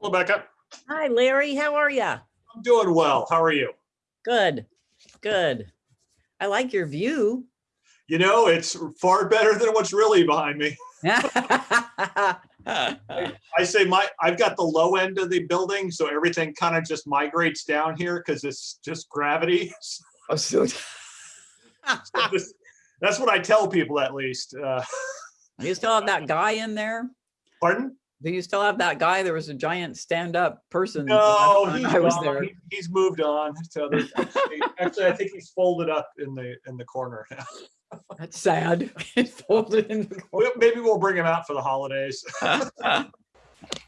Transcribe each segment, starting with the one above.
Hello, Becca. Hi, Larry. How are you? I'm doing well. How are you? Good, good. I like your view. You know, it's far better than what's really behind me. I I say my, I've got the low end of the building, so everything kind of just migrates down here because it's just gravity. So this- That's what I tell people at least. Uh, You still have that guy in there? Pardon? Do you still have that guy? There was a giant stand-up person. the No, he's I was gone. there. He- He's moved on. So there's actually, actually, I think he's folded up in the, in the corner. now. That's sad. It's folded in the corner. Maybe we'll bring him out for the holidays.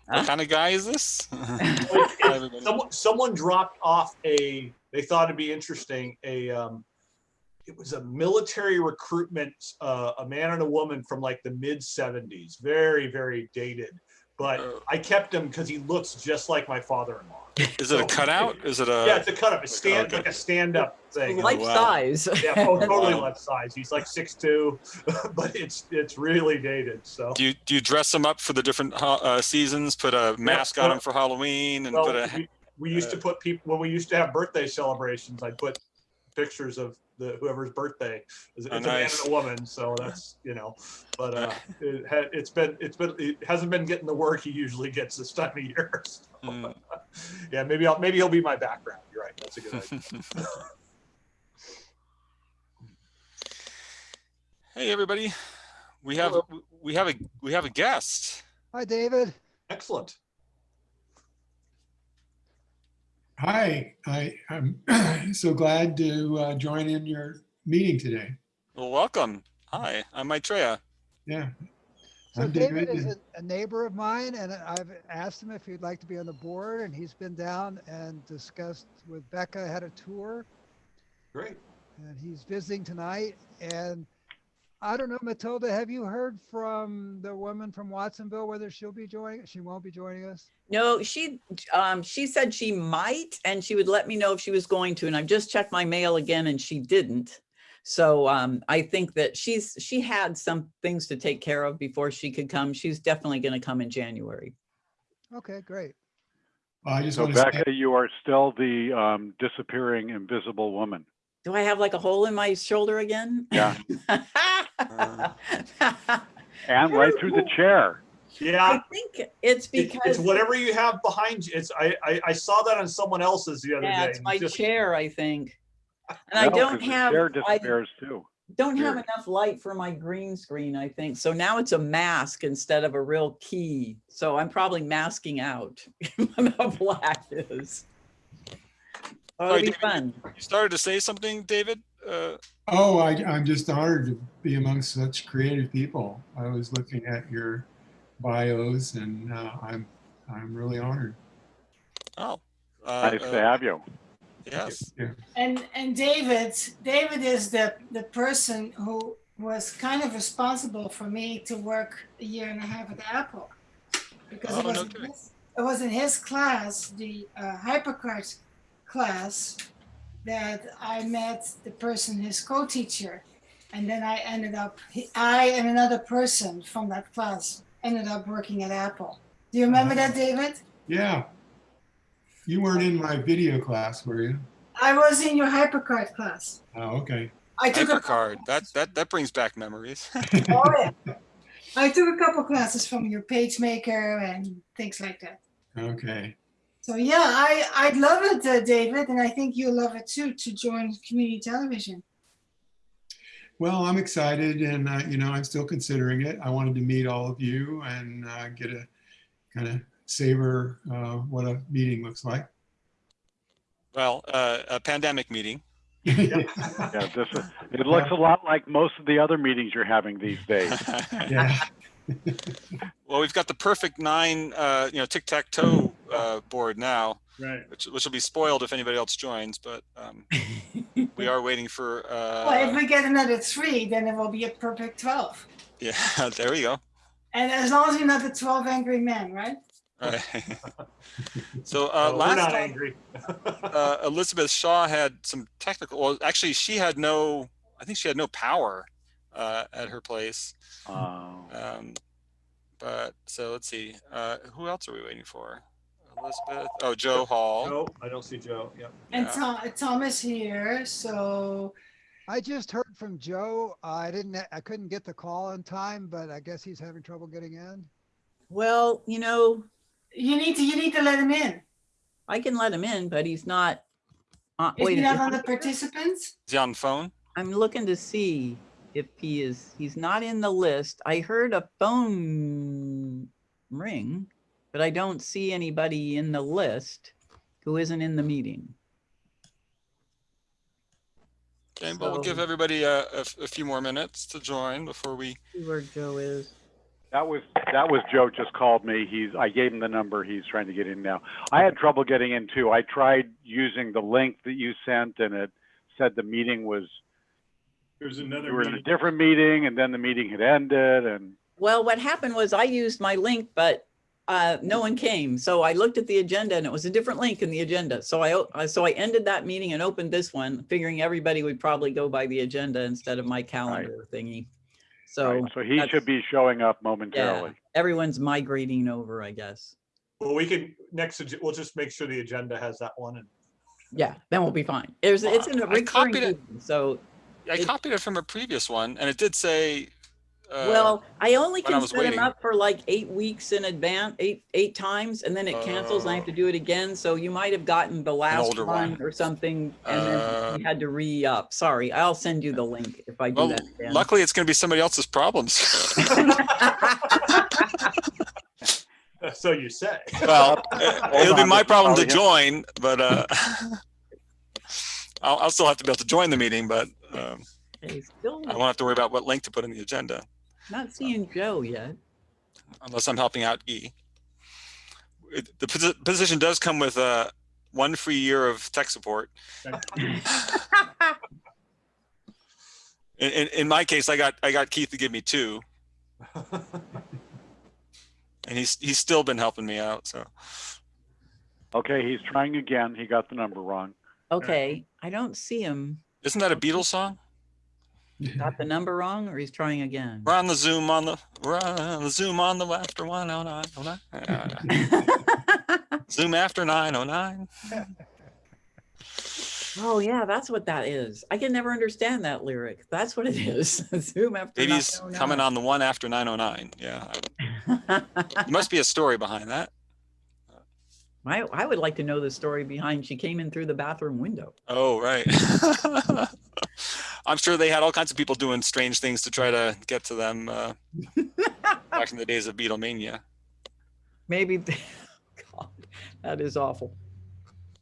What kind of guy is this? Someone, someone dropped off a, they thought it'd be interesting, a, um, it was a military recruitment, uh, a man and a woman from like the mid seventies, very, very dated. But Oh. I kept him because he looks just like my father-in-law. Is it a cutout? Is it a? Yeah, it's a cut up, a stand, okay. like a stand-up thing. Life wow. size. Yeah, oh, totally Wow. left size. He's like six two, but it's, it's really dated, so. Do you do you dress them up for the different uh, seasons? Put a mask on well- them for Halloween and put a. we, we used to uh, put people, when we used to have birthday celebrations, I'd put pictures of the, whoever's birthday. It's Oh, it's a man and a woman, so that's, you know, but, uh, it had, it's been, it's been, it hasn't been getting the work he usually gets this time of year. so. Mm. Yeah, maybe I'll, maybe he'll be my background. You're right. That's a good idea. hey everybody, we have Hello. we have a we have a guest. Hi, David. Excellent. Hi, I, I'm so glad to uh, join in your meeting today. Well, welcome. Hi, I'm Maitreya. Yeah. So I'm David David, is a, a neighbor of mine and I've asked him if he'd like to be on the board and he's been down and discussed with Becca, had a tour Great. and he's visiting tonight. And I don't know, Matilda, have you heard from the woman from Watsonville, whether she'll be joining, she won't be joining us? No, she, um, she said she might, and she would let me know if she was going to, and I've just checked my mail again and she didn't. So, um, I think that she's, she had some things to take care of before she could come. She's definitely gonna come in January. Okay, great. I just So want to say, Becca, you are still the um, disappearing invisible woman. Do I have like a hole in my shoulder again? Yeah. And right through the chair. Yeah. I think it's because It's whatever you have behind you. It's, I, I, I saw that on someone else's the other yeah, day. it's my just- chair, I think. And I don't the have, Chair I disappears too. don't have enough light for my green screen, I think. So now it's a mask instead of a real key. So I'm probably masking out what a black is. Oh, Sorry, it'll be David, fun. You started to say something, David. Uh, oh, I, I'm just honored to be among such creative people. I was looking at your bios and uh, I'm, I'm really honored. oh. Uh, Nice to uh, have you. yes. And and David, David is the the person who was kind of responsible for me to work a year and a half at Apple, because Oh, it was in his, it was in his class, the uh, HyperCard class, that I met the person, his co-teacher, and then I ended up I and another person from that class ended up working at Apple. Do you remember that, uh-huh. David? Yeah. You weren't in my video class, were you? I was in your HyperCard class. Oh, okay. I took a Hypercard. That that that brings back memories. Oh, yeah. I took a couple classes from your PageMaker and things like that. Okay. So yeah, I I'd love it, uh, David, and I think you'll love it too to join community television. Well, I'm excited and, uh, you know, I'm still considering it. I wanted to meet all of you and uh, get a kind of savor uh, what a meeting looks like. well, uh, a pandemic meeting. Yeah, this is, it looks a lot like most of the other meetings you're having these days. Yeah. well, we've got the perfect nine, uh, you know, tic tac toe uh, board now, Right. which which will be spoiled if anybody else joins. But um, we are waiting for. well, if Uh, we get another three, then it will be a perfect twelve. yeah, there we go. And as long as you're not the twelve angry men, right? All right. so uh, No, We're last not time, angry. uh, Elizabeth Shaw had some technical. Well, actually, she had no. I think she had no power uh, at her place. Oh. Um, but so let's see. Uh, who else are we waiting for? Elizabeth. Oh, Joe Hall. Joe, I don't see Joe. Yep. And Yeah. Tom, Tom is here, so I just heard from Joe. I didn't, I couldn't get the call in time, but I guess he's having trouble getting in. Well, you know, you need to, you need to let him in. I can let him in, but he's not. Uh, Is wait, he not on the participants? Is he on the phone? I'm looking to see if he is, he's not in the list. I heard a phone ring, but I don't see anybody in the list who isn't in the meeting. Okay, but we'll give So- everybody a, a f- a few more minutes to join before we, See where Joe is. That was, that was Joe just called me. He's, I gave him the number. He's trying to get in now. I had trouble getting in too. I tried using the link that you sent and it said the meeting was, There's we another were in a meeting. different meeting and then the meeting had ended and, Well, what happened was I used my link, but uh, no one came. So I looked at the agenda and it was a different link in the agenda. So I, o- uh, so I ended that meeting and opened this one, figuring everybody would probably go by the agenda instead of my calendar thingy. So right, so he that's- should be showing up yeah, momentarily. everyone's migrating over, I guess. Well, we can, next, ag- we'll just make sure the agenda has that one and Yeah, then we'll be fine. There's, it's in a I recurring, copied it. meeting, so, I It- copied it from a previous one and it did say. Uh, well, I only when I can was set them up for like eight weeks in advance, eight, eight times, and then it cancels and I have to Oh. do it again. So you might have gotten the last one one. or something, and then Uh, you had to re-up. Sorry, I'll send you the link if I do Well, that again. luckily it's gonna be somebody else's problems. so you say. Well, uh, it'll be my problem to join, but, uh, I'll, I'll still have to be able to join the meeting, but, um, I won't have to worry about what link to put in the agenda not seeing Joe yet. unless I'm helping out Guy. It- The posi- position does come with, uh, one free year of tech support. In, in, in my case, I got, I got Keith to give me two and he's, he's still been helping me out. So Okay, he's trying again. He got the number wrong. Okay, I don't see him. isn't that a Beatles song? Got the number wrong or he's trying again? We're on the Zoom on the, we're on the Zoom on the after one oh nine oh nine. Zoom after nine oh nine. Oh, yeah, that's what that is. I can never understand that lyric. That's what it is. Zoom after. Maybe he's oh coming on the one after nine oh nine. Yeah. There must be a story behind that. I, I would like to know the story behind she came in through the bathroom window. Oh, right. I'm sure they had all kinds of people doing strange things to try to get to them uh, back in the days of Beatlemania. Maybe, God, that is awful.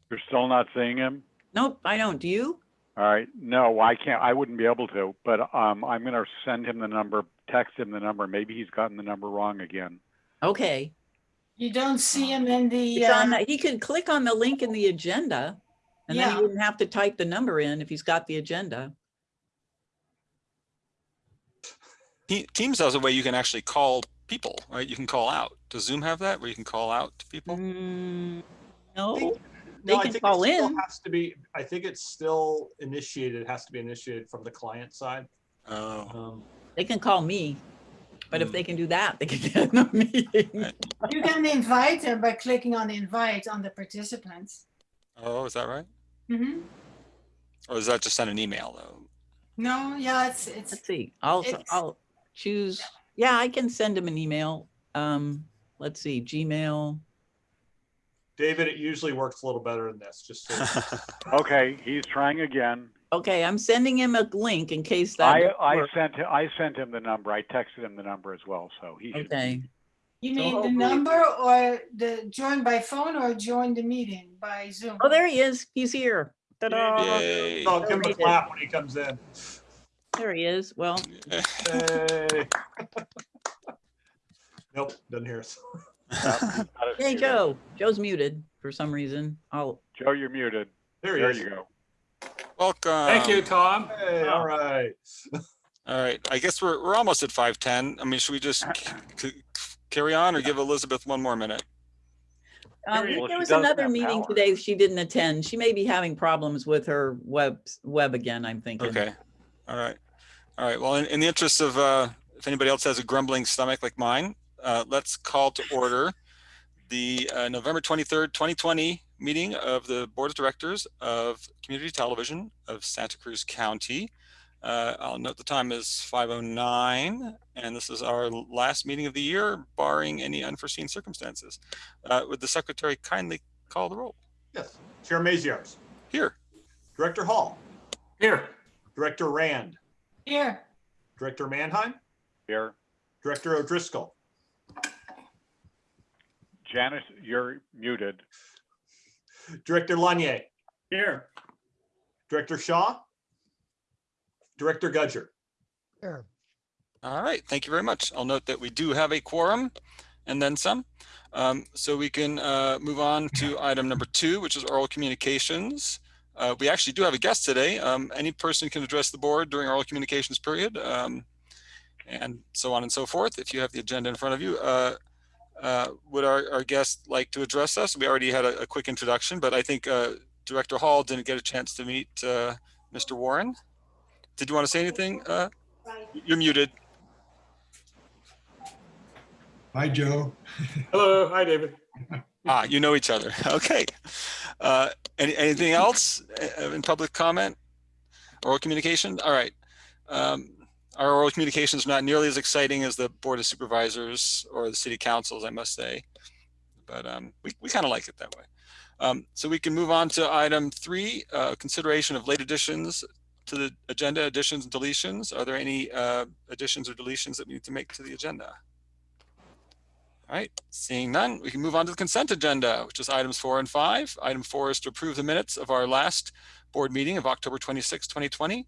You're still not seeing him? Nope, I don't. Do you? All right. No, I can't. I wouldn't be able to, but um, I'm going to send him the number, text him the number. Maybe he's gotten the number wrong again. Okay. You don't see him in the, It's on, uh, the- he could click on the link in the agenda and then he wouldn't have to type the number in if he's got the agenda. Teams has a way you can actually call people, right? You can call out. Does Zoom have that where you can call out to people? Mm, No, They No, I can think it call still in. Has to be, I think it's still initiated, It has to be initiated from the client side. Oh, Um, they can call me. But if Hmm. they can do that, they can get in the meeting. you can invite them by clicking on invite on the participants. oh, is that right? Mm-hmm. Or is that just send an email though? No, yeah, it's, it's, Let's see, I'll, It's- I'll choose, yeah, I can send him an email. Um, let's see, Gmail. David, it usually works a little better than this, just so. Okay, he's trying again. Okay, I'm sending him a link in case that. I, doesn't I work. sent, him- I sent him the number. I texted him the number as well, so he should. Okay, you So mean the hopefully- number or the join by phone or join the meeting by Zoom? oh, there he is, he's here. Ta-da, Yay. Oh, give him a clap when he comes in. There he is, well, Hey. Nope, doesn't hear us. hey, Joe, Joe's muted for some reason. I'll, Joe, you're muted. There he There is. you go. Welcome. Thank you, Tom. Hey, all right. All right, I guess we're, we're almost at five ten. I mean, should we just c- c- carry on or give Elizabeth one more minute? um, Well, there she was doesn't another have meeting power. today she didn't attend. She may be having problems with her web, web again, I'm thinking. Okay, all right. All right, well, in, in the interest of, uh, if anybody else has a grumbling stomach like mine, uh, let's call to order the uh, November 23rd, 2020 meeting of the Board of Directors of Community Television of Santa Cruz County. Uh, I'll note the time is 5:09, and this is our last meeting of the year, barring any unforeseen circumstances. Uh, Would the secretary kindly call the roll? Yes. Chair Maziarz, Here. Director Hall, Here. Director Rand, Here, Director Manheim, Here, Director O'Driscoll, Janice, you're muted. Director Lanier, Here. Director Shaw, Director Gudger. Here, All right, thank you very much. I'll note that we do have a quorum and then some. Um, so we can uh, move on to item number two, which is oral communications. Uh, we actually do have a guest today. Um, any person can address the board during oral communications period um, and so on and so forth. If you have the agenda in front of you, uh, uh, would our, our guest like to address us? We already had a, a quick introduction, but I think uh, Director Hall didn't get a chance to meet uh, Mr. Warren. Did you want to say anything? Uh, you're muted. Hi, Joe. Hello. Hi, David. Ah, you know each other. Okay. Uh, any, anything else uh, in public comment? Oral communication? All right. Um, our oral communications are not nearly as exciting as the Board of Supervisors or the City Councils, I must say. But um, we, we kind of like it that way. Um, so we can move on to item three, uh, consideration of late additions to the agenda, additions and deletions. Are there any uh, additions or deletions that we need to make to the agenda? All right, seeing none, we can move on to the consent agenda, which is items four and five. Item four is to approve the minutes of our last board meeting of October 26, 2020.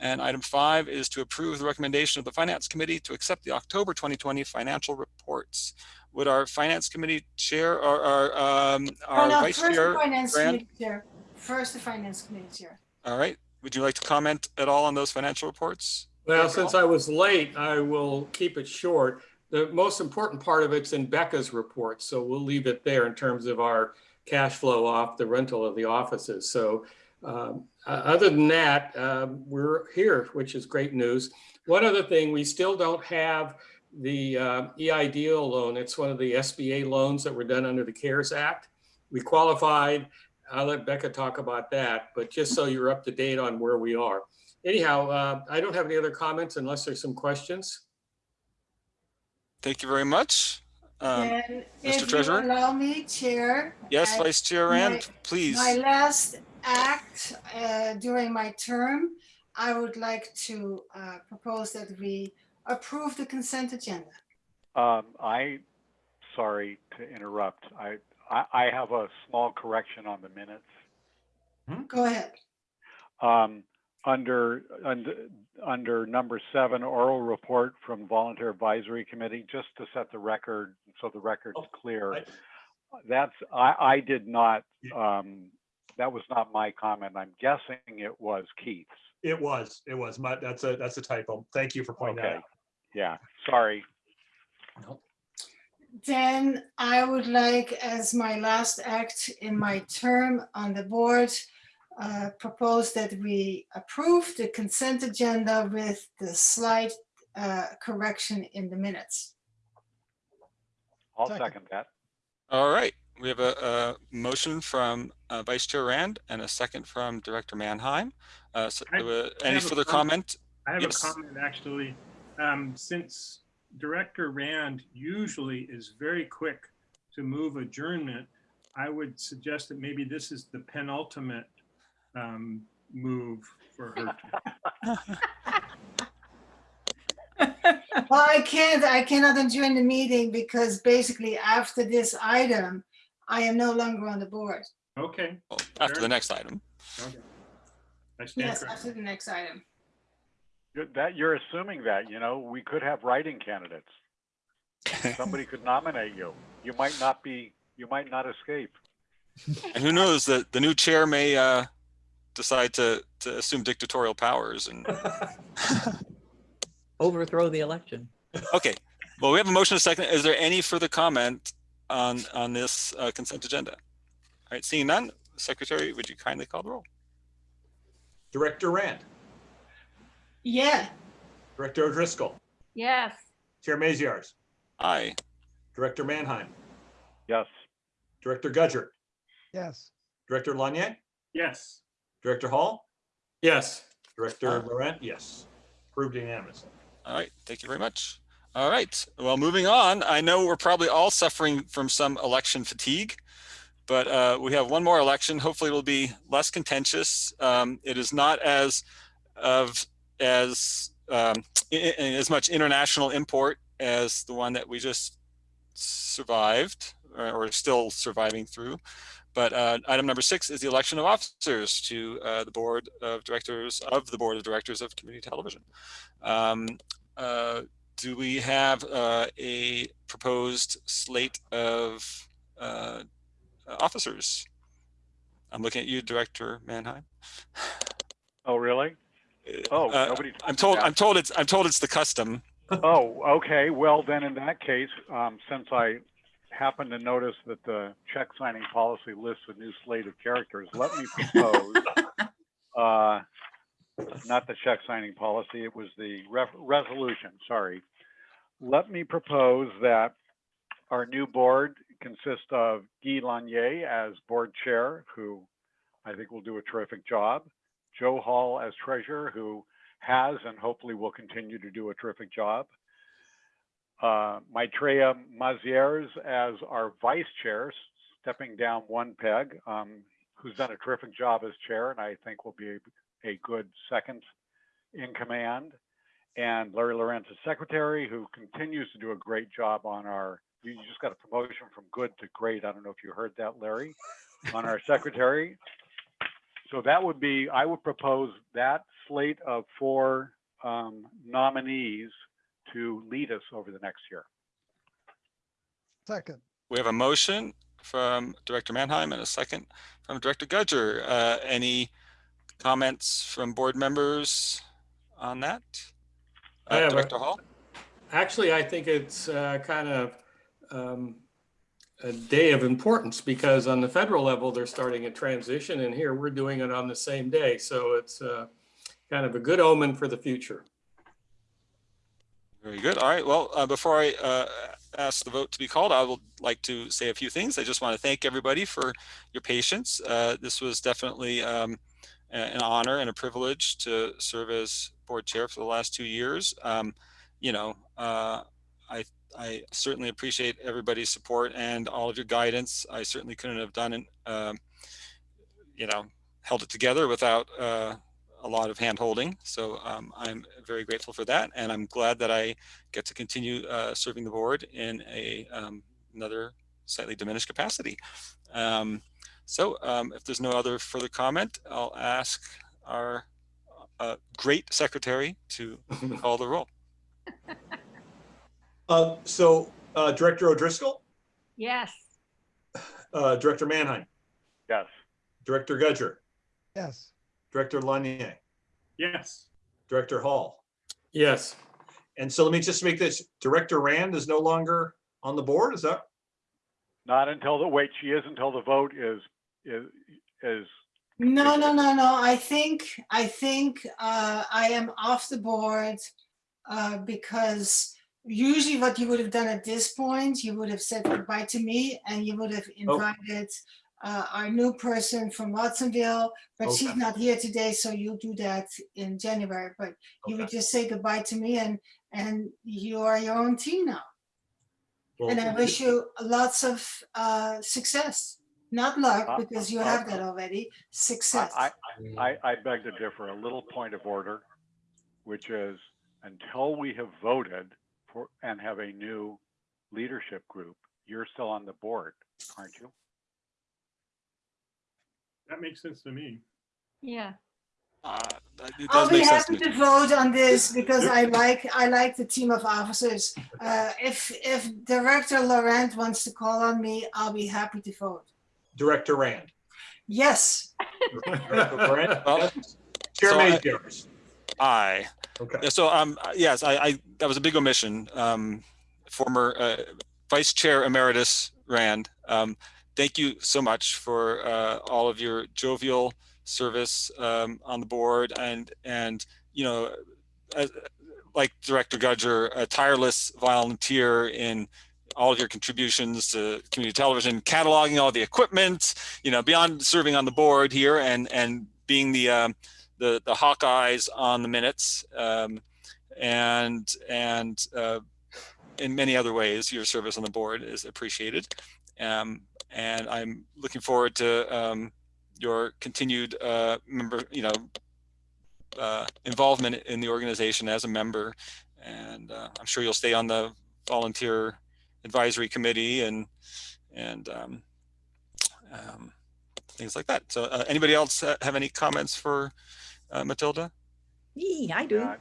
And item five is to approve the recommendation of the Finance Committee to accept the October 2020 financial reports. Would our Finance Committee Chair or our, um, oh no, Vice first the Chair, finance Rand? committee chair, first the finance committee chair. all right, would you like to comment at all on those financial reports? Well, since I was late, I will keep it short. The most important part of it's in Becca's report, so we'll leave it there in terms of our cash flow off the rental of the offices. So um, uh, other than that, um, we're here, which is great news. One other thing, we still don't have the uh, EIDL loan. It's one of the SBA loans that were done under the CARES Act. We qualified. I'll let Becca talk about that, but just so you're up to date on where we are. Anyhow, uh, I don't have any other comments unless there's some questions. Thank you very much. Um, Mr. if you Treasurer? allow me, Chair. yes, Vice Chair Rand, please. My last act uh, during my term, I would like to uh, propose that we approve the consent agenda. Um, I, sorry to interrupt. I, I, I have a small correction on the minutes. Go ahead. Um, under, under, under number seven, oral report from Volunteer Advisory Committee, just to set the record, so the record's Oh, clear. I- That's, I, I did not, um, that was not my comment. I'm guessing it was Keith's. It was, it was. My, that's a, that's a typo. Thank you for pointing that Okay. out. Yeah, sorry. Then I would like, as my last act in my term on the board, uh, propose that we approve the consent agenda with the slight uh, correction in the minutes. I'll Second. second that. All right, we have a, a motion from uh, Vice Chair Rand and a second from Director Manheim. Uh, so, I- uh, I Any further comment. comment? I have Yes. a comment, actually. Um, since Director Rand usually is very quick to move adjournment, I would suggest that maybe this is the penultimate um, move for her. Well, I can't, I cannot adjourn the meeting because basically after this item, I am no longer on the board. Okay, Well, After Sure. the next item. okay. I stand Yes, corrected. after the next item. That, you're assuming that, you know, we could have writing candidates. Somebody could nominate you. You might not be, you might not escape. And who knows, that the new chair may uh, decide to, to assume dictatorial powers and, Overthrow the election. okay. Well, we have a motion and a second. Is there any further comment on, on this uh, consent agenda? All right, seeing none, Secretary, would you kindly call the roll? Director Rand, Yeah, Director O'Driscoll, Yes. Chair Maziarz, Aye. Director Manheim, Yes, Director Gudger, Yes. Director Lanier, Yes. Director Hall, Yes. Director Laurent, yes. Approved unanimously. All right, thank you very much. All right, well, moving on, I know we're probably all suffering from some election fatigue, but uh, we have one more election. Hopefully it'll be less contentious. Um, It is not as of as um, i- i- as much international import as the one that we just survived or, or still surviving through. But uh, item number six is the election of officers to uh, the board of directors of the board of directors of community television. Um, uh, do we have uh, a proposed slate of uh, officers? I'm looking at you, Director Manheim. Oh, really? Oh, Uh, nobody. I'm told. I'm told it's. I'm told it's the custom. Oh, okay. Well, then in that case, um, since I happen to notice that the check signing policy lists a new slate of characters, let me propose, uh, not the check signing policy, it was the resolution, sorry. Let me propose that our new board consists of Guy Lanier as board chair, who I think will do a terrific job. Joe Hall as treasurer, who has and hopefully will continue to do a terrific job. Uh, Maitreya Mazieres as our vice chair, stepping down one peg, um, who's done a terrific job as chair and I think will be a, good second in command. And Larry as secretary, who continues to do a great job on our, you just got a promotion from good to great. I don't know if you heard that, Larry, on our secretary. So that would be, I would propose that slate of four um, nominees to lead us over the next year. Second. We have a motion from Director Manheim and a second from Director Gudger. Uh, any comments from board members on that? Uh, have a- Director Hall. Actually, I think it's uh, kind of um, a day of importance because on the federal level, they're starting a transition and here we're doing it on the same day. So it's uh, kind of a good omen for the future. Very good. All right. Well, uh, before I uh, ask the vote to be called, I would like to say a few things. I just want to thank everybody for your patience. Uh, this was definitely um, an honor and a privilege to serve as board chair for the last two years. Um, you know, uh, I I certainly appreciate everybody's support and all of your guidance. I certainly couldn't have done it, um, you know, held it together without uh, a lot of hand holding. So um, I'm very grateful for that. And I'm glad that I get to continue uh, serving the board in a um, another slightly diminished capacity. Um, so um, if there's no other further comment, I'll ask our uh, great secretary to call the roll. Uh, so, uh, Director O'Driscoll, Yes. uh, Director Manheim, Yes. Director Gudger, Yes. Director Lanier, Yes. Director Hall. Yes. And so let me just make this, Director Rand is no longer on the board, is that? Not until the, wait, she is until the vote is, is, is, No, no, no, no. I think, I think uh, I am off the board uh, because usually what you would have done at this point, you would have said goodbye to me and you would have invited uh, our new person from Watsonville, but she's not here today, so you'll do that in January. But you would just say goodbye to me and, and you are your own team now. Well, And I wish you lots of uh, success. Not luck, Uh, because you uh, have that already, success. I, I, I, I beg to differ, a little point of order, which is until we have voted for, and have a new leadership group, you're still on the board, aren't you? That makes sense to me. Yeah. Uh, I'll does be make sense to happy to vote on this because I like, I like the team of officers. Uh, If, if Director Laurent wants to call on me, I'll be happy to vote. Director Rand. Yes, Director Laurent, Well. Chair so I- May's. Aye. Okay. So, um, yes, I, I, that was a big omission. Um, former, uh, Vice Chair Emeritus Rand, um, thank you so much for, uh, all of your jovial service, um, on the board and, and, you know, as, like Director Gudger, a tireless volunteer in, all of your contributions to community television, cataloging all the equipment, you know, beyond serving on the board here and and being the um, the the Hawkeyes on the minutes, um, and and uh, in many other ways, your service on the board is appreciated. Um, and I'm looking forward to um, your continued uh, member, you know, uh, involvement in the organization as a member. And uh, I'm sure you'll stay on the volunteer advisory committee and and um, um, things like that. So uh, anybody else have any comments for uh, Matilda? Yee, I do. Uh,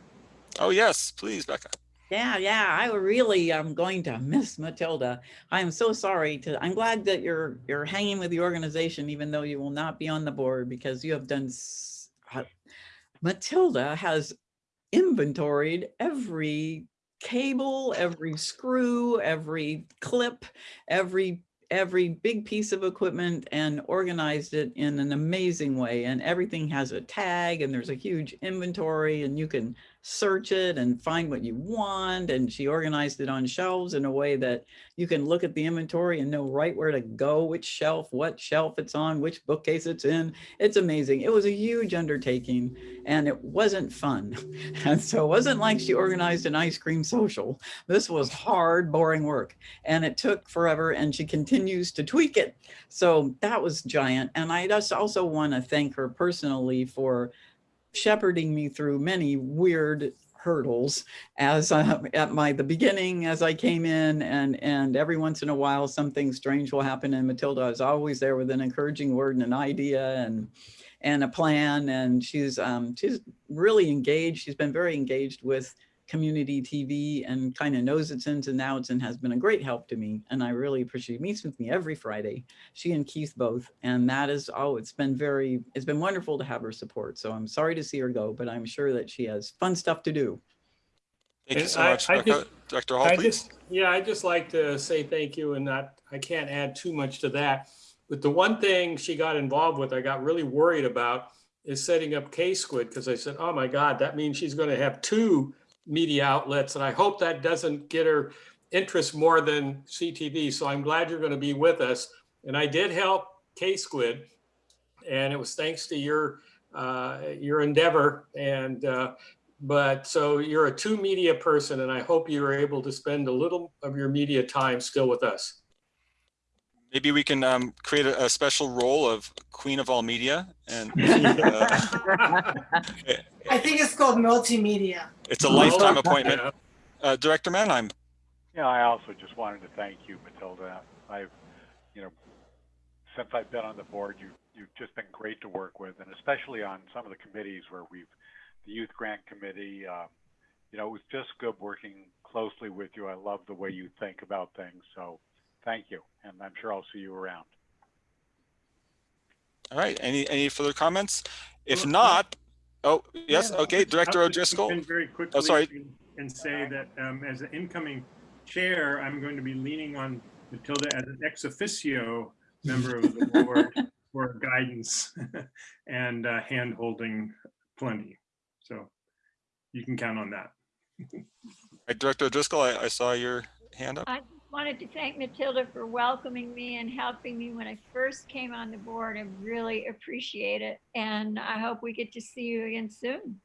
Oh, yes, please, Becca. Yeah, yeah, I really am going to miss Matilda. I am so sorry to, I'm glad that you're, you're hanging with the organization, even though you will not be on the board because you have done. uh, Matilda has inventoried every cable, every screw, every clip, every, every big piece of equipment and organized it in an amazing way. And everything has a tag and there's a huge inventory and you can search it and find what you want. And she organized it on shelves in a way that you can look at the inventory and know right where to go, which shelf, what shelf it's on, which bookcase it's in. It's amazing. It was a huge undertaking and it wasn't fun. And so it wasn't like she organized an ice cream social. This was hard, boring work and it took forever and she continues to tweak it. So that was giant. And I just also want to thank her personally for shepherding me through many weird hurdles as uh, at my the beginning as I came in and and every once in a while something strange will happen and Matilda is always there with an encouraging word and an idea and and a plan and she's um she's really engaged. She's been very engaged with community TV and kind of knows its ins and outs and has been a great help to me and I really appreciate meets with me every Friday she and Keith both. And that is, oh, it's been very, it's been wonderful to have her support. So I'm sorry to see her go, but I'm sure that she has fun stuff to do. Thank you And so I- much, I Becca. just- Director Hall, I please. just, yeah, I just like to say thank you and not, I can't add too much to that. But the one thing she got involved with, I got really worried about is setting up K-Squid because I said, oh my God, that means she's going to have two media outlets. And I hope that doesn't get her interest more than CTV. So I'm glad you're going to be with us. And I did help K-Squid and it was thanks to your, uh, your endeavor. And, uh, but so you're a two media person and I hope you are able to spend a little of your media time still with us. Maybe we can um, create a, a special role of Queen of all media and uh, I think it's called multimedia. it's a lifetime Oh, appointment. Uh, Director Manheim. Yeah, I also just wanted to thank you, Matilda. I've, you know, since I've been on the board, you, you've just been great to work with, and especially on some of the committees where we've, the Youth Grant Committee, um, you know, it was just good working closely with you. I love the way you think about things, so thank you, and I'm sure I'll see you around. All right. Any any further comments? If not, oh yes, Yeah, okay, I'll Director just O'Driscoll. Very quickly. sorry. and- And say that um, as an incoming chair, I'm going to be leaning on Matilda as an ex officio member of the board for guidance and uh, hand holding plenty. So you can count on that. Director O'Driscoll, I, I saw your hand up. I just wanted to thank Matilda for welcoming me and helping me when I first came on the board. I really appreciate it. And I hope we get to see you again soon.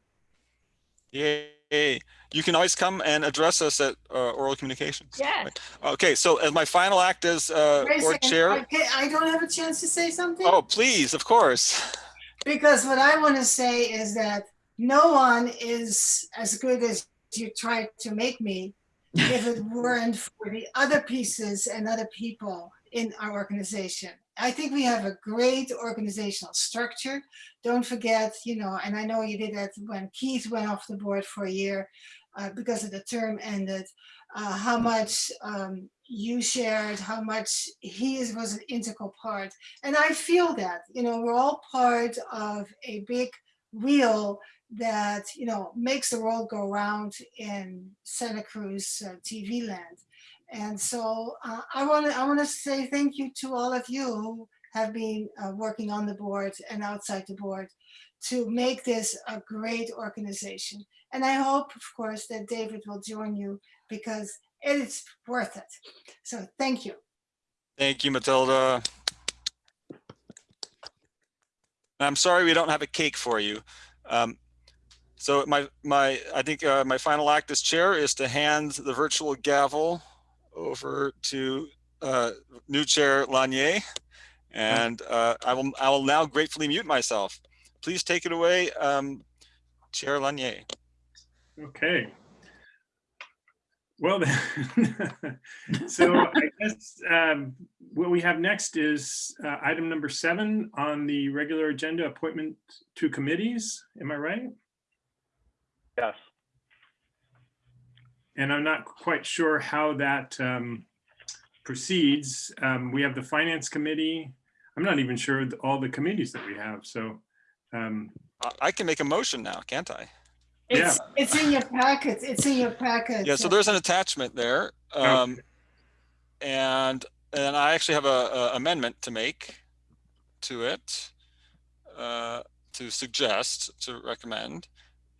Yay. You can always come and address us at uh, Oral Communications. Yes. Okay, so as my final act as uh, board second, chair. okay, I don't have a chance to say something? Oh, please, of course. Because what I want to say is that no one is as good as you tried to make me if it weren't for the other pieces and other people in our organization. I think we have a great organizational structure. Don't forget, you know, and I know you did that when Keith went off the board for a year uh, because of the term ended, uh, how much um, you shared, how much he is, was an integral part. And I feel that, you know, we're all part of a big wheel that, you know, makes the world go round in Santa Cruz uh, TV land. And so uh, I want to I want to say thank you to all of you who have been uh, working on the board and outside the board to make this a great organization. And I hope, of course, that David will join you because It's worth it. So thank you. Thank you, Matilda. I'm sorry we don't have a cake for you. Um, so my my I think uh, my final act as chair is to hand the virtual gavel over to uh, new chair Lanier, and uh, I will I will now gratefully mute myself. Please take it away, um, Chair Lanier. Okay. Well, then, so I guess um, what we have next is uh, item number seven on the regular agenda, appointment to committees. Am I right? Yes. And I'm not quite sure how that um, proceeds. Um, We have the Finance Committee. I'm not even sure all the committees that we have, so. um, I- I can make a motion now, can't I? Yeah. It's, it's in your packet. It's in your packet. Yeah, so there's an attachment there. Um, and, and I actually have a, a amendment to make to it, uh, to suggest, to recommend,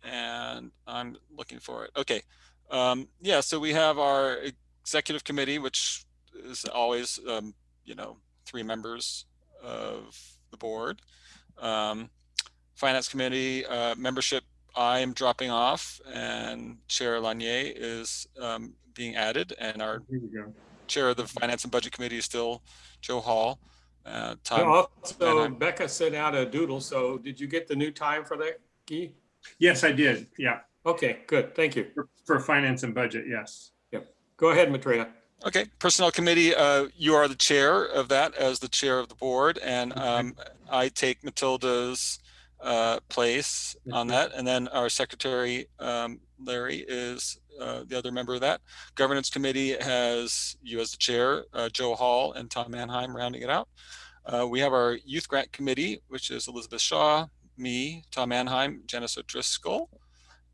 and I'm looking for it. Okay. Um, yeah, so we have our executive committee, which is always, um, you know, three members of the board. Um, finance committee, uh, membership I am dropping off and Chair Lanier is um, being added and our Here we go. Chair of the Finance and Budget Committee is still Joe Hall. Uh, Tom, Also, Becca sent out a doodle, so did you get the new time for that, Guy? Yes, I did. Yeah, Okay, good, thank you. for- for Finance and Budget, yes. Yep. Go ahead, Maitreya. okay, Personnel Committee, uh, you are the chair of that as the chair of the board and um, I take Matilda's uh, place on that. And then our secretary, um, Larry, is uh, the other member of that. Governance Committee has you as the chair, uh, Joe Hall and Tom Manheim rounding it out. Uh, we have our Youth Grant Committee, which is Elizabeth Shaw, me, Tom Manheim, Janice O'Driscoll.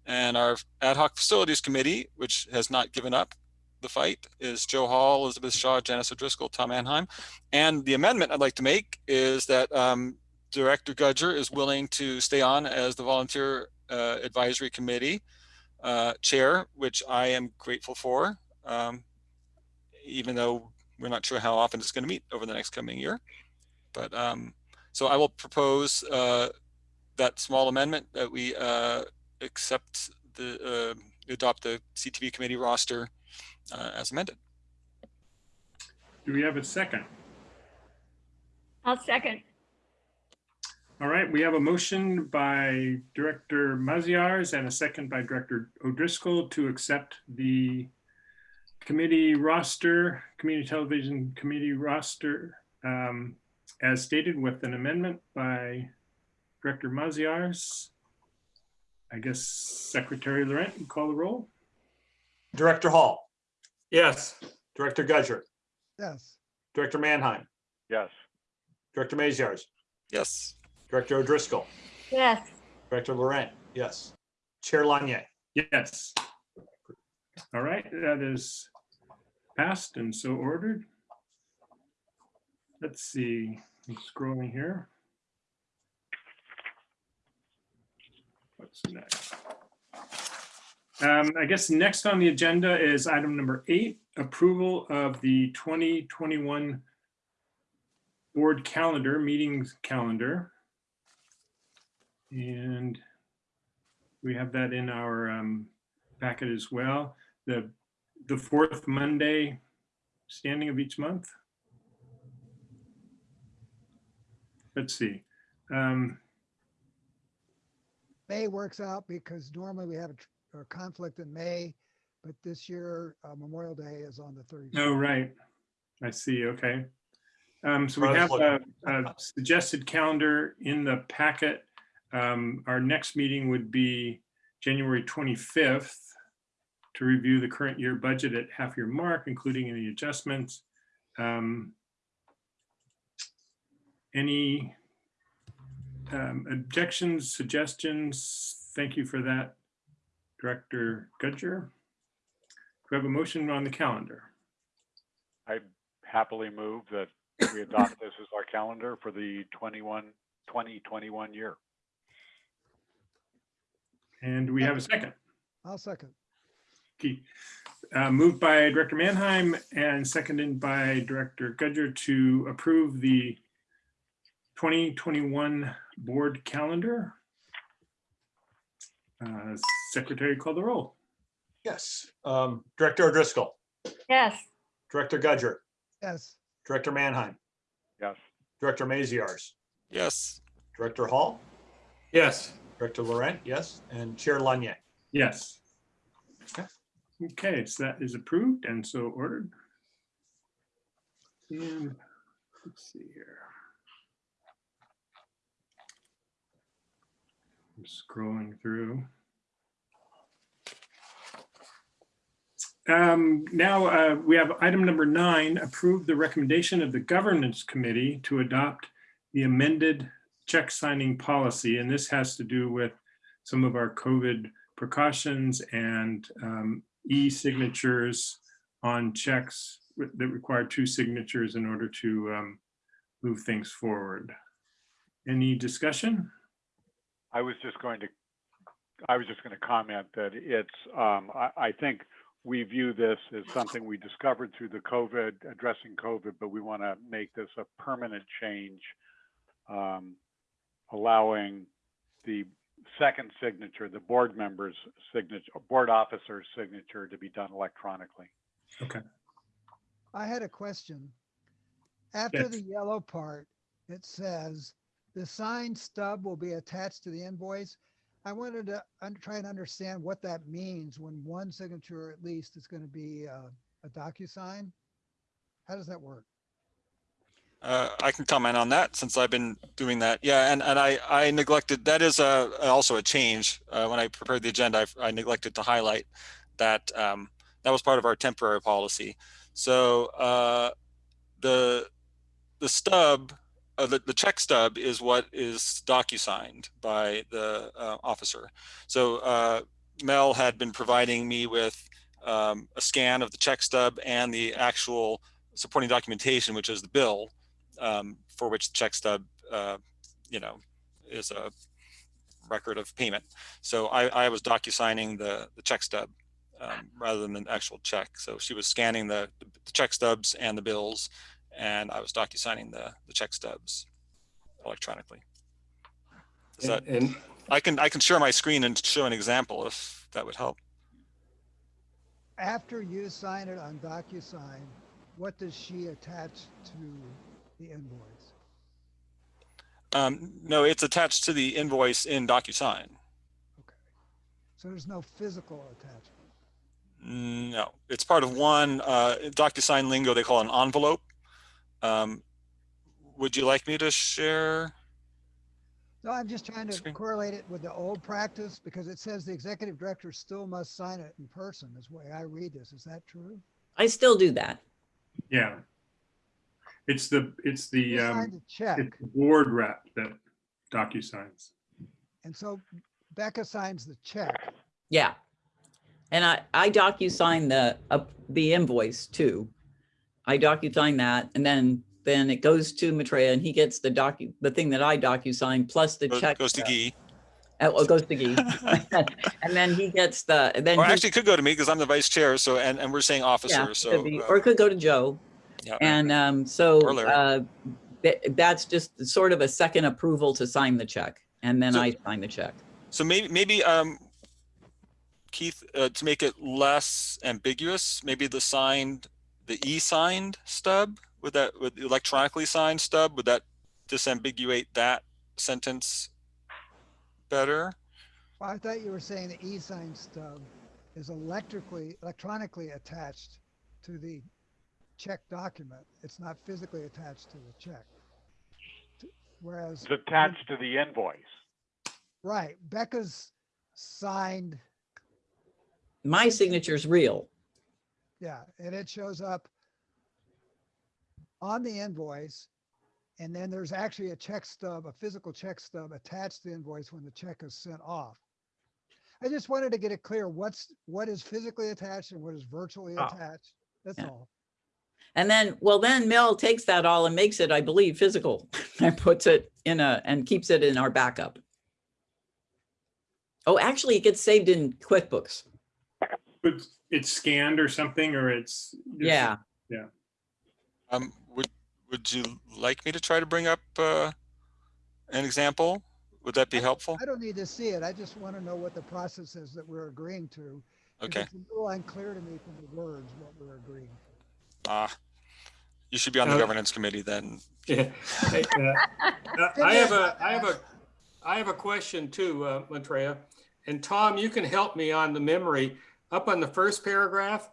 And our Ad hoc Facilities Committee, which has not given up the fight, is Joe Hall, Elizabeth Shaw, Janice O'Driscoll, Tom Manheim. And the amendment I'd like to make is that um, Director Gudger is willing to stay on as the Volunteer uh, Advisory Committee uh, Chair, which I am grateful for, um, even though we're not sure how often it's going to meet over the next coming year. But um, so I will propose uh, that small amendment that we uh, accept the, uh, adopt the CTV committee roster uh, as amended. Do we have a second? I'll second. All right, we have a motion by Director Maziarz and a second by Director O'Driscoll to accept the committee roster, community television committee roster um, as stated with an amendment by Director Maziarz. I guess Secretary Laurent, you call the roll? Director Hall, Yes, Director Gudger, Yes, Director Manheim, Yes. Director Maziarz, Yes. Director O'Driscoll, Yes, Director Laurent, yes. Chair Lanier. Yes. All right, that is passed and so ordered. Let's see, I'm scrolling here. Next? Um, I guess next on the agenda is item number eight, approval of the 2021 board calendar, meetings calendar. And we have that in our um, packet as well. The, the fourth Monday standing of each month. Let's see. Um, May works out because normally we have a tr- a conflict in May, but this year uh, Memorial Day is on the 30th. Oh, right. I see. Okay. Um, so we have a, a suggested calendar in the packet. Um, our next meeting would be January 25th to review the current year budget at half year mark, including any adjustments. Um, any um, objections, suggestions? Thank you for that, Director Gudger. Do we have a motion on the calendar? I happily move that we adopt this as our calendar for the 21, 2021 year. And we have a second. I'll second. Okay. uh, moved by Director Manheim and seconded by Director Gudger to approve the 2021 board calendar. Uh, Secretary call the roll. Yes. Um, Director O'Driscoll, Yes, Director Gudger, Yes, Director Manheim, Yes. Director Maziarz, Yes. Director Hall, Yes. Director Laurent, yes, and Chair Lanier. Yes. Okay, so that is approved and so ordered. And let's see here. I'm scrolling through. Um, now, uh, we have item number nine, approve the recommendation of the governance committee to adopt the amended check signing policy. And this has to do with some of our COVID precautions and um, e-signatures on checks that require two signatures in order to um, move things forward. Any discussion? I was just going to, I was just going to comment that it's, um, I, I think we view this as something we discovered through the COVID, addressing COVID, but we want to make this a permanent change, um, allowing the second signature, the board member's signature, board officer's signature to be done electronically. Okay. I had a question. After Yes. the yellow part, it says the signed stub will be attached to the invoice. I wanted to try and understand what that means when one signature at least is going to be uh, a DocuSign. How does that work? Uh, I can comment on that since I've been doing that. Yeah, and, and I, I neglected, that is a, also a change. Uh, when I prepared the agenda, I, I neglected to highlight that, um, that was part of our temporary policy. So, uh, the, the stub, uh, the, the check stub is what is docu-signed by the, uh, officer. So, uh, Mel had been providing me with, um, a scan of the check stub and the actual supporting documentation, which is the bill um, for which the check stub, uh, you know, is a record of payment. So I, I was docu-signing the, the check stub um, rather than the actual check. So she was scanning the, the check stubs and the bills, and I was docu-signing the, the check stubs electronically. Does that, And, and I can I can share my screen and show an example if that would help. After you sign it on DocuSign, what does she attach to the invoice? Um, no, it's attached to the invoice in DocuSign. Okay. So there's no physical attachment. No, it's part of one uh, DocuSign lingo they call an envelope. Um, would you like me to share? No, I'm just trying to Screen. correlate it with the old practice because it says the executive director still must sign it in person is the way I read this. Is that true? I still do that. Yeah. It's the, it's the, um, check it's the board rep that docu-signs. and so Becca signs the check. Yeah. And I, I docu-sign the, uh, the invoice too. I docu-sign that and then, then it goes to Maitreya and he gets the docu, the thing that I docu-sign plus the Goes, check. goes to Guy. uh, well, it goes to Guy. And then he gets the, and then. Or he- actually, it could go to me because I'm the vice chair. So and, and we're saying Yeah, officer. it So could be- uh, Or it could go to Joe. yeah. And um, so uh, tha- that's just sort of a second approval to sign the check. And then So- I sign the check. So maybe maybe um, Keith, uh, to make it less ambiguous, maybe the signed, the e-signed stub would that with the electronically signed stub would that disambiguate that sentence better? Well, I thought you were saying the e-sign stub is electrically, electronically attached to the check document. It's not physically attached to the check. Whereas, It's attached to the invoice. right, Becca's signed, My signature's real. Yeah, and it shows up on the invoice. And then there's actually a check stub, a physical check stub attached to the invoice when the check is sent off. I just wanted to get it clear what's, what is physically attached and what is virtually Ah. attached. That's Yeah. all. And then, well, then Mel takes that all and makes it, I believe, physical and puts it in a, and keeps it in our backup. Oh, actually, it gets saved in QuickBooks. But it's scanned or something, or it's. there's- Yeah, Um, would, would you like me to try to bring up, uh, an example? Would that be helpful? I don't need to see it. I just want to know what the process is that we're agreeing to. Okay, It's a little unclear to me from the words what we're agreeing to. ah, you should be on the Uh, governance committee then. Yeah. Hey, uh, uh, I have a, I have a, I have a question too, uh, Maitreya. And Tom, you can help me on the memory. Up on the first paragraph,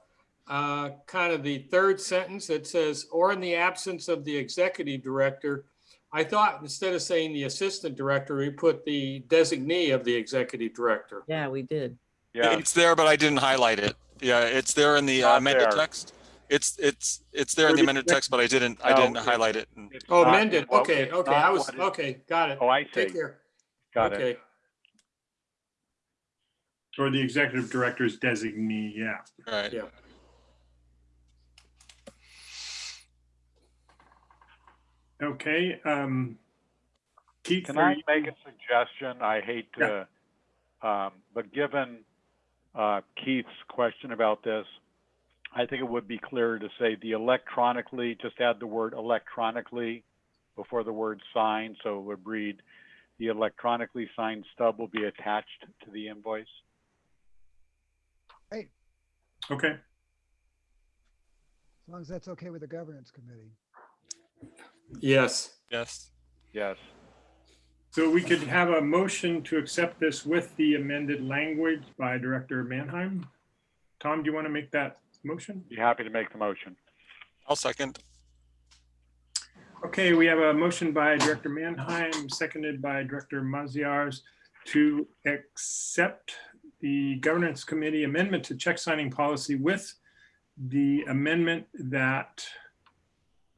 uh, kind of the third sentence that says, or in the absence of the executive director. I thought instead of saying the assistant director, we put the designee of the executive director. yeah, we did. Yeah, It's there, but I didn't highlight it. Yeah, it's there in the uh, Not amended there. text. It's, it's, it's there in the amended text, but I didn't, I No, didn't it's- highlight it. and- it's Oh, not amended. what- Okay, it's okay, not I was, what it- okay, got it. Oh, I see. Take care. Got it. Okay. Or the executive director's designee, yeah. Right. Yeah. Okay, um. Keith, Can I you- make a suggestion? I hate to, um, but given, uh, Keith's question about this, I think it would be clearer to say the electronically, just add the word electronically before the word signed, so it would read, the electronically signed stub will be attached to the invoice. Okay, As long as that's okay with the governance committee. Yes. Yes. Yes. so we could have a motion to accept this with the amended language by Director Manheim. Tom, do you want to make that motion? Be happy to make the motion. I'll second. Okay, we have a motion by Director Manheim, seconded by Director Maziarz to accept the governance committee amendment to check signing policy with the amendment that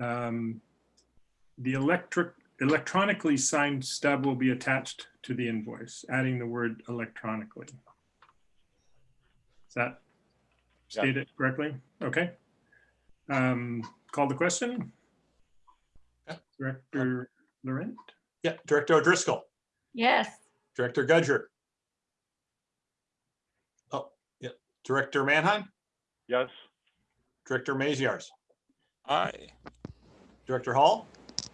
um, the electric, electronically signed stub will be attached to the invoice, adding the word electronically. Is that Yeah. stated correctly? Okay. Um, Call the question? Director Laurent? Yeah, Director O'Driscoll, Yes, Director Gudger. Oh, yeah, Director Manheim, Yes? Director Maziarz, Aye. Director Hall,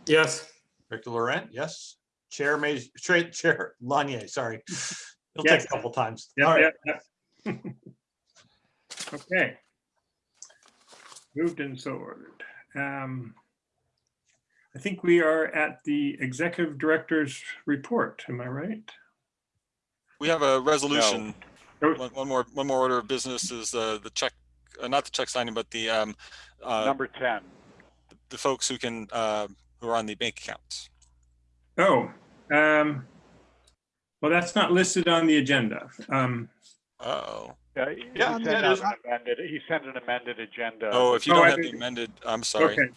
Yes. Director Laurent, yes. Chair Mays, Chair, Chair Lanier, sorry. It'll take Yes. a couple times. Yeah, All right, yeah, yeah. Okay. Moved and so ordered. Um, I think we are at the executive director's report. Am I right? We have a resolution. Oh. One, one more, one more order of business is, uh, the check, uh, not the check signing, but the, um, uh, Number 10. the folks who can, uh, who are on the bank accounts. Oh, um, well, that's not listed on the agenda. Um, Uh-oh. Yeah, he Yeah, sent that is- an amended, he sent an amended agenda. Oh, if you Oh, don't I have the amended, I'm sorry. okay.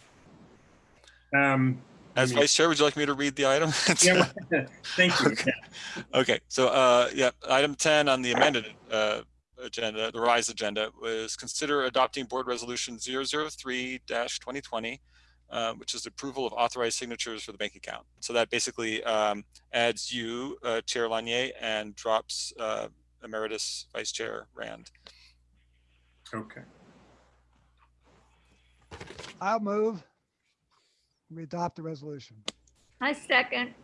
Um, As me- vice chair, would you like me to read the item? yeah, thank you. Yeah. Okay, so, uh, yeah, item ten on the amended, uh, agenda, the revised agenda was consider adopting board resolution 3 twenty twenty, uh, which is the approval of authorized signatures for the bank account. So that basically, um, adds you, uh, Chair Lanier, and drops, uh, Emeritus Vice Chair Rand. Okay. I'll move. We adopt the resolution. I second.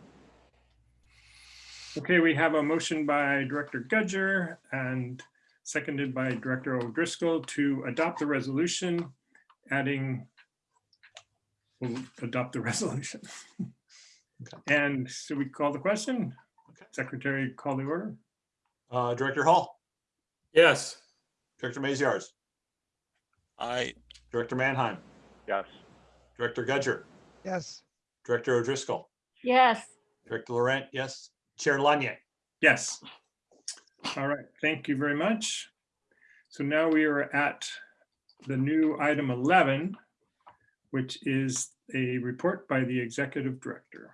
Okay, we have a motion by Director Gudger and seconded by Director O'Driscoll to adopt the resolution, adding, we'll adopt the resolution. And should we call the question? Okay. Secretary, call the order? Uh, Director Hall, Yes. Director Maziarz, I, Director Manheim, Yes. Director Gudger, Yes, Director O'Driscoll, Yes, Director Laurent, yes. Chair Lanier. Yes. All right, thank you very much. So now we are at the new item 11, which is a report by the executive director.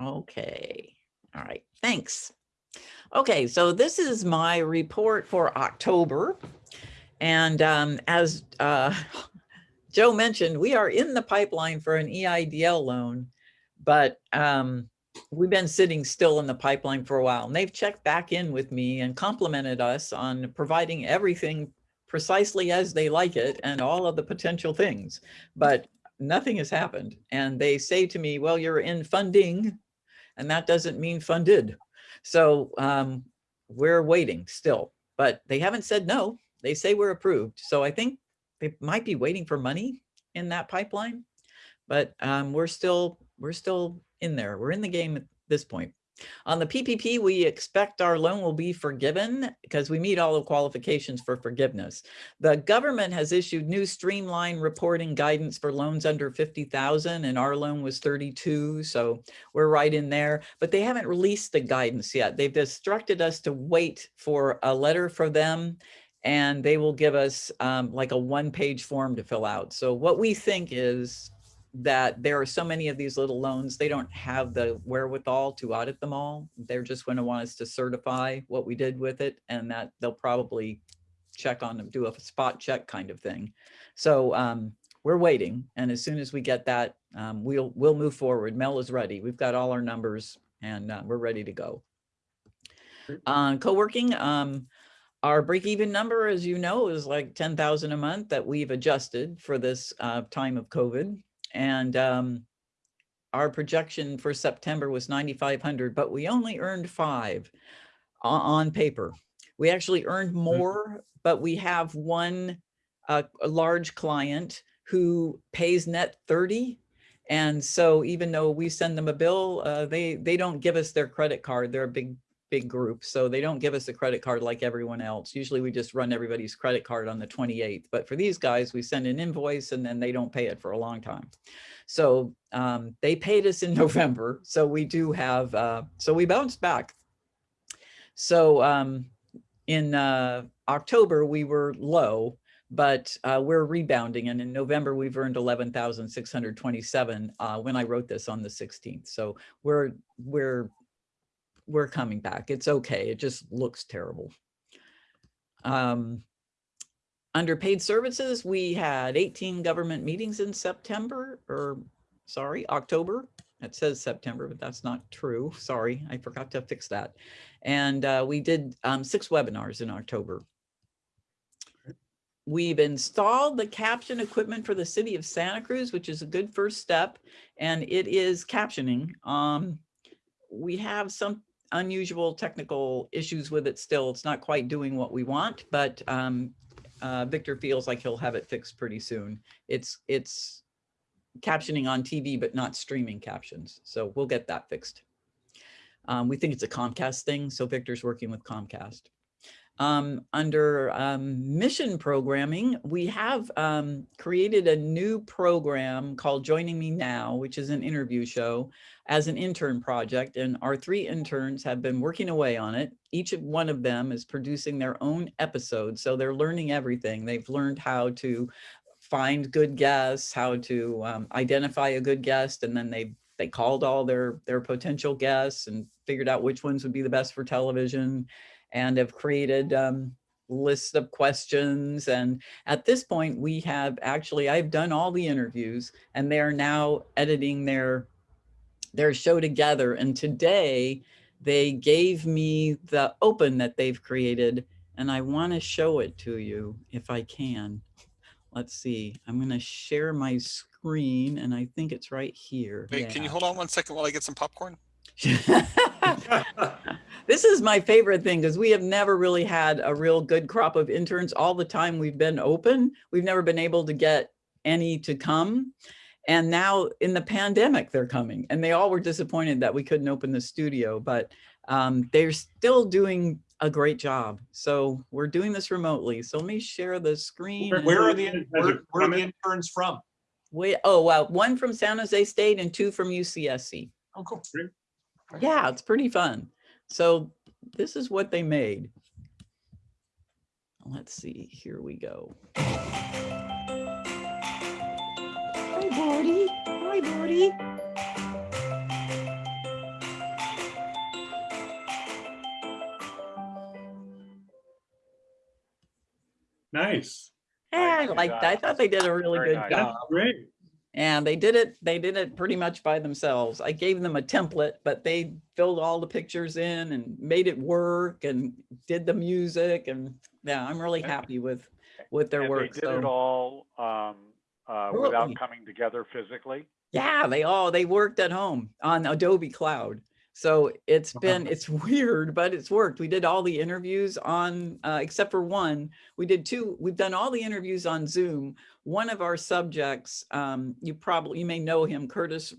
Okay, all right, thanks. Okay, so this is my report for October. And um, as uh, Joe mentioned, we are in the pipeline for an EIDL loan, but um, we've been sitting still in the pipeline for a while. And they've checked back in with me and complimented us on providing everything precisely as they like it and all of the potential things, but nothing has happened. And they say to me, well, you're in funding and that doesn't mean funded. So um, we're waiting still, but they haven't said no. They say we're approved. So I think they might be waiting for money in that pipeline, but um, we're still we're still in there. We're in the game at this point. On the PPP, we expect our loan will be forgiven because we meet all the qualifications for forgiveness. The government has issued new streamline reporting guidance for loans under 50,000 and our loan was 32. So we're right in there, but they haven't released the guidance yet. They've instructed us to wait for a letter for them and they will give us um, like a one page form to fill out. So what we think is that there are so many of these little loans, they don't have the wherewithal to audit them all. They're just going to want us to certify what we did with it and that they'll probably check on them, do a spot check kind of thing. So um, we're waiting. And as soon as we get that, um, we'll, we'll move forward. Mel is ready. We've got all our numbers and uh, we're ready to go. Uh, co-working, um, our break-even number, as you know, is like 10,000 a month that we've adjusted for this uh, time of COVID. And um, our projection for September was 9,500, but we only earned five on, paper. We actually earned more, but we have one uh, a large client who pays net 30. And so even though we send them a bill, uh, they, they don't give us their credit card. They're a big, big group. So they don't give us a credit card like everyone else. Usually we just run everybody's credit card on the 28th. But for these guys, we send an invoice and then they don't pay it for a long time. So um, they paid us in November. So we do have, uh, so we bounced back. So um, in uh, October, we were low, but uh, we're rebounding. And in November, we've earned 11,627 uh, when I wrote this on the 16th. So we're, we're, we're coming back. It's okay. It just looks terrible. Um, under paid services, we had 18 government meetings in September or sorry, October. It says September, but that's not true. Sorry, I forgot to fix that. And uh, we did um, six webinars in October. We've installed the caption equipment for the city of Santa Cruz, which is a good first step, and it is captioning. Um, we have some unusual technical issues with it still. It's not quite doing what we want, but um, uh, Victor feels like he'll have it fixed pretty soon. It's it's captioning on TV, but not streaming captions. So we'll get that fixed. Um, we think it's a Comcast thing. So Victor's working with Comcast. Um, under um, mission programming, we have um, created a new program called Joining Me Now, which is an interview show as an intern project. And our three interns have been working away on it. Each one of them is producing their own episode. So they're learning everything. They've learned how to find good guests, how to um, identify a good guest, and then they they called all their their potential guests and figured out which ones would be the best for television and have created um, lists of questions. And at this point, we have actually, I've done all the interviews and they are now editing their, their show together. And today they gave me the open that they've created and I want to show it to you if I can. Let's see, I'm going to share my screen and I think it's right here. Wait, can you hold on one second while I get some popcorn? this is my favorite thing because we have never really had a real good crop of interns all the time we've been open. We've never been able to get any to come. And now in the pandemic, they're coming and they all were disappointed that we couldn't open the studio, but um, they're still doing a great job. So we're doing this remotely. So let me share the screen. Where- Where are the, where, where are the interns from? Wait, oh, wow. One from San Jose State and two from UCSC. Oh, cool. Yeah, it's pretty fun. So this is what they made. Let's see, here we go. Hi, Barty. Hi, Barty. Nice. Yeah, I Nicely liked that. I thought they did a really Very good nice. job. That's great. And they did it, they did it pretty much by themselves. I gave them a template, but they filled all the pictures in and made it work and did the music. And yeah, I'm really happy with, with their And work. They did it all um, uh, without coming together physically. Yeah, they all they worked at home on Adobe Cloud. So it's been it's weird, but it's worked. We did all the interviews on uh, except for one. We did two. We've done all the interviews on Zoom. One of our subjects, um, you probably you may know him, Curtis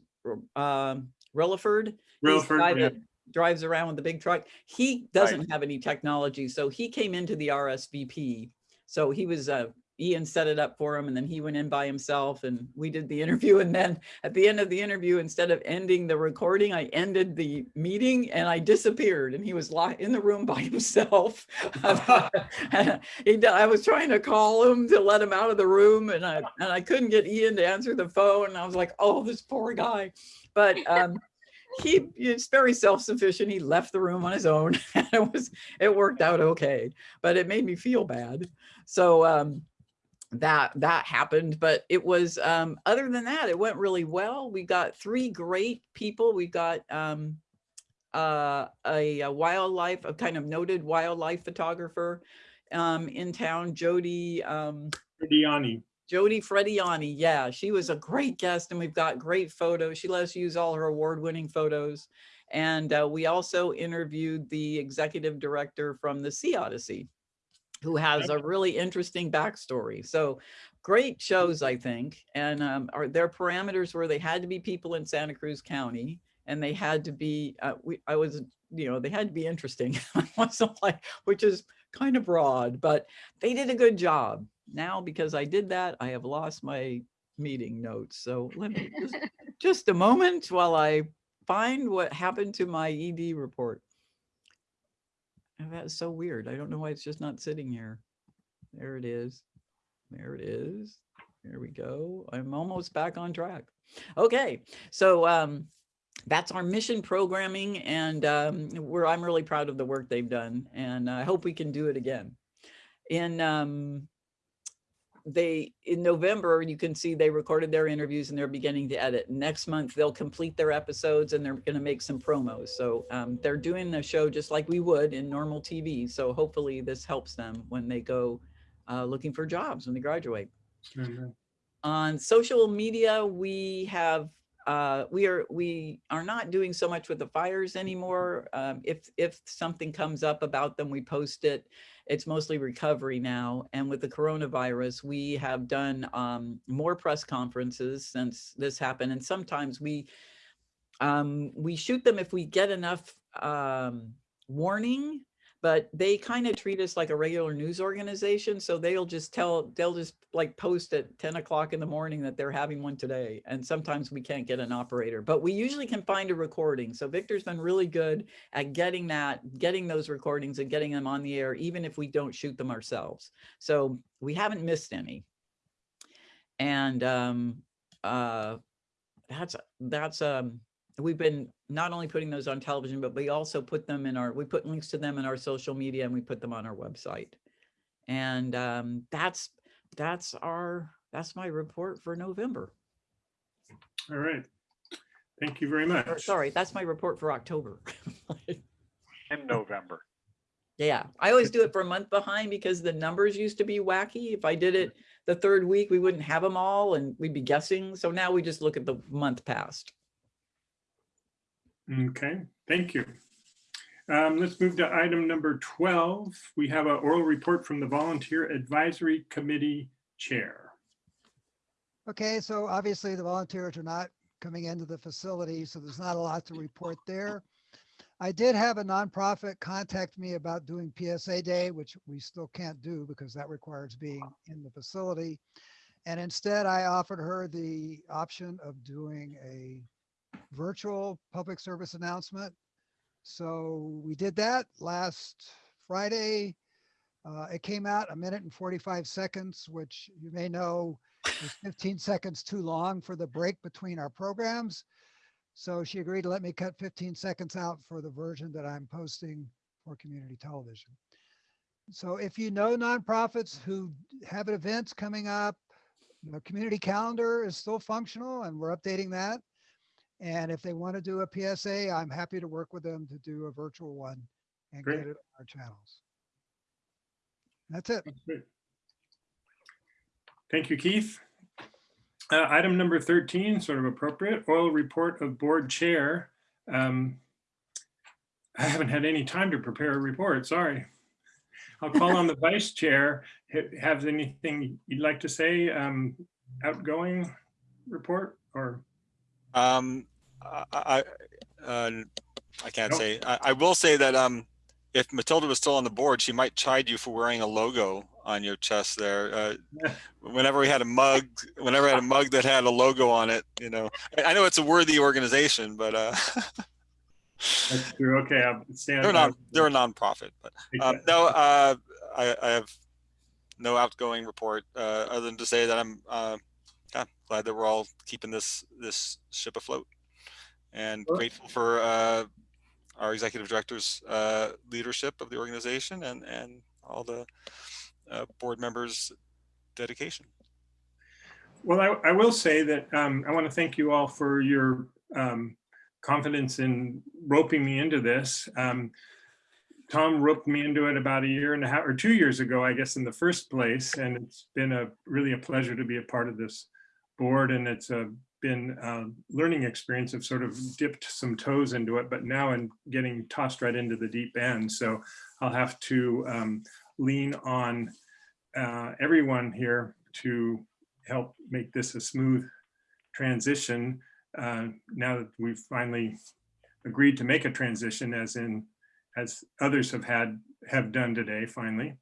uh, Reliford. Reliford, guy yeah. drives around with the big truck. He doesn't have any technology, so he came into the RSVP. So he was uh, Ian set it up for him, and then he went in by himself, and we did the interview. And then at the end of the interview, instead of ending the recording, I ended the meeting and I disappeared, and he was in the room by himself. I was trying to call him to let him out of the room, and I and I couldn't get Ian to answer the phone. And I was like, "Oh, this poor guy," but. um he is very self-sufficient. He left the room on his own. and it was it worked out okay, but it made me feel bad. So um, that that happened. But it was um, other than that, it went really well. We got three great people. We got um, uh, a, a wildlife, a kind of noted wildlife photographer um, in town, Jody. Um, Diani. Jodi Frediani, yeah, she was a great guest and we've got great photos. She let us use all her award-winning photos. And uh, we also interviewed the executive director from the Sea Odyssey, who has a really interesting backstory. So great shows, I think. And um, our, their parameters were they had to be people in Santa Cruz County and they had to be, uh, we, I was, you know, they had to be interesting. I wasn't like, which is kind of broad, but they did a good job. Now, because I did that, I have lost my meeting notes. So let me just, just a moment while I find what happened to my ED report. And That's so weird. I don't know why it's just not sitting here. There it is. There it is. There we go. I'm almost back on track. Okay, so um, that's our mission programming and um, we're, I'm really proud of the work they've done and I hope we can do it again. In um, they, in November, you can see they recorded their interviews and they're beginning to edit. Next month, they'll complete their episodes and they're gonna make some promos. So um, they're doing the show just like we would in normal TV. So hopefully this helps them when they go uh, looking for jobs when they graduate. Mhm. On social media, we have, uh, we are, we are not doing so much with the fires anymore. Um, if, if something comes up about them, we post it. It's mostly recovery now. And with the coronavirus, we have done um, more press conferences since this happened. And sometimes we, um, we shoot them if we get enough um, warning, but they kind of treat us like a regular news organization. So they'll just tell, they'll just like post at 10 o'clock in the morning that they're having one today. And sometimes we can't get an operator, but we usually can find a recording. So Victor's been really good at getting that, getting those recordings and getting them on the air, even if we don't shoot them ourselves. So we haven't missed any. And um, uh, that's, that's, um, we've been not only putting those on television, but we also put them in our, we put links to them in our social media and we put them on our website. And um, that's, that's our, that's my report for November. All right. Thank you very Or much. sorry, that's my report for October. in November. Yeah, I always do it for a month behind because the numbers used to be wacky. If I did it the third week, we wouldn't have them all and we'd be guessing. So now we just look at the month past. Okay, thank you. Um, let's move to item number 12. We have an oral report from the Volunteer Advisory Committee Chair. Okay, so obviously the volunteers are not coming into the facility, so there's not a lot to report there. I did have a nonprofit contact me about doing PSA Day, which we still can't do because that requires being in the facility. And instead, I offered her the option of doing a virtual public service announcement. So we did that last Friday. Uh, it came out a minute and 45 seconds, which you may know is 15 seconds too long for the break between our programs. So she agreed to let me cut 15 seconds out for the version that I'm posting for community television. So if you know nonprofits who have events coming up, the community calendar is still functional and we're updating that. And if they want to do a PSA, I'm happy to work with them to do a virtual one and Great. get it on our channels. That's it. That's great. Thank you, Keith. Uh, Item number 13, sort of appropriate, oral report of board chair. Um, I haven't had any time to prepare a report, sorry. I'll call on the vice chair. Have anything you'd like to say? Um, Outgoing report or? Um, I, I, uh, I can't Nope. say, I, I will say that, um, if Matilda was still on the board, she might chide you for wearing a logo on your chest there. Uh, whenever we had a mug, whenever I had a mug that had a logo on it, you know, I, I know it's a worthy organization, but, uh, That's true, okay, I'll stand. they're not, they're a nonprofit, but, um, no, uh, I, I have no outgoing report, uh, other than to say that I'm, uh, yeah, glad that we're all keeping this, this ship afloat. And Sure. grateful for, uh, our executive director's, uh, leadership of the organization and, and all the, uh, board members' dedication. Well, I, I will say that um, I want to thank you all for your um, confidence in roping me into this. Um, Tom roped me into it about a year and a half or two years ago, I guess, in the first place. And it's been a really a pleasure to be a part of this board. And it's a, been a learning experience. I've sort of dipped some toes into it, but now I'm getting tossed right into the deep end. So I'll have to um, lean on uh, everyone here to help make this a smooth transition uh, now that we've finally agreed to make a transition as in as others have had have done today finally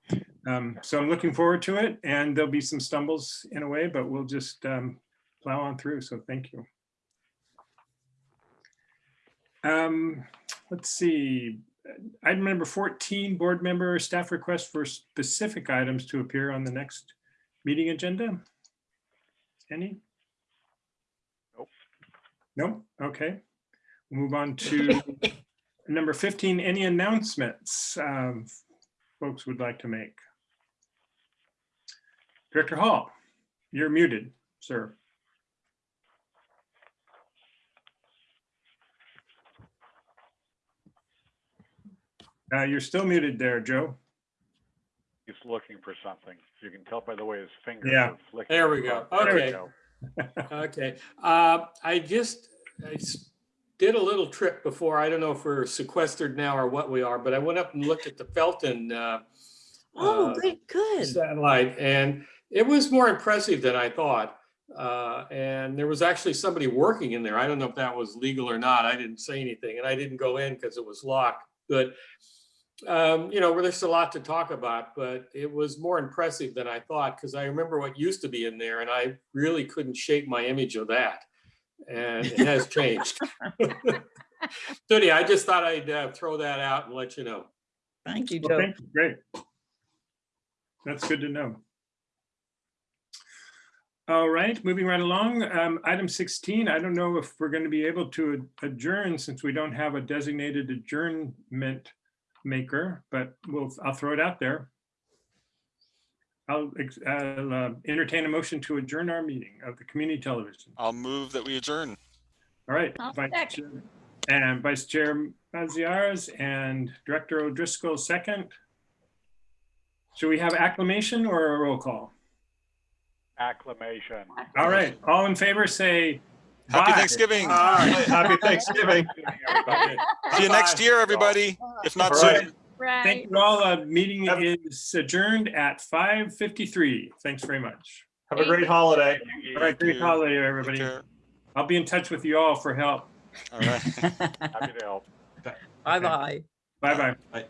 um, so i'm looking forward to it and there'll be some stumbles in a way but we'll just um, plow on through so thank you um, let's see item number 14 board member staff request for specific items to appear on the next meeting agenda any? Nope. No? Okay. We'll Move on to number 15, any announcements um, folks would like to make? Director Hall, you're muted, sir. Uh, You're still muted there, Joe. He's looking for something. You can tell by the way his fingers Yeah. are flicking. There we go. There we Okay. go. Okay, uh, I just, I s- did a little trip before. I don't know if we're sequestered now or what we are, but I went up and looked at the Felton, uh, Oh, uh, great, good. satellite and it was more impressive than I thought. Uh, and there was actually somebody working in there. I don't know if that was legal or not. I didn't say anything and I didn't go in because it was locked. But, um, you know, there's a lot to talk about, but it was more impressive than I thought because I remember what used to be in there and I really couldn't shake my image of that. And it has changed. So anyhow, I just thought I'd uh, throw that out and let you know. Thank you, Well, Joe. thank you. Great. That's good to know. All right, moving right along. Um, Item 16, I don't know if we're going to be able to adjourn since we don't have a designated adjournment maker, but we'll, I'll throw it out there. I'll I'll, uh, entertain a motion to adjourn our meeting of the community television. I'll move that we adjourn. All right. I'll Vice second. Chair- And Vice Chair Maziarz and Director O'Driscoll second. Should we have acclamation or a roll call? Acclamation. All right, all in favor, say. Happy Bye. Thanksgiving. Aye. Happy Thanksgiving. See you next year, everybody, if not All soon. right. Right. Thank you all. Uh, Meeting is adjourned at 5:53. Thanks very much. Have a great holiday. All right, great you. holiday, everybody. I'll be in touch with you all for help. All right. Happy to help. Bye-bye. Bye-bye. Bye.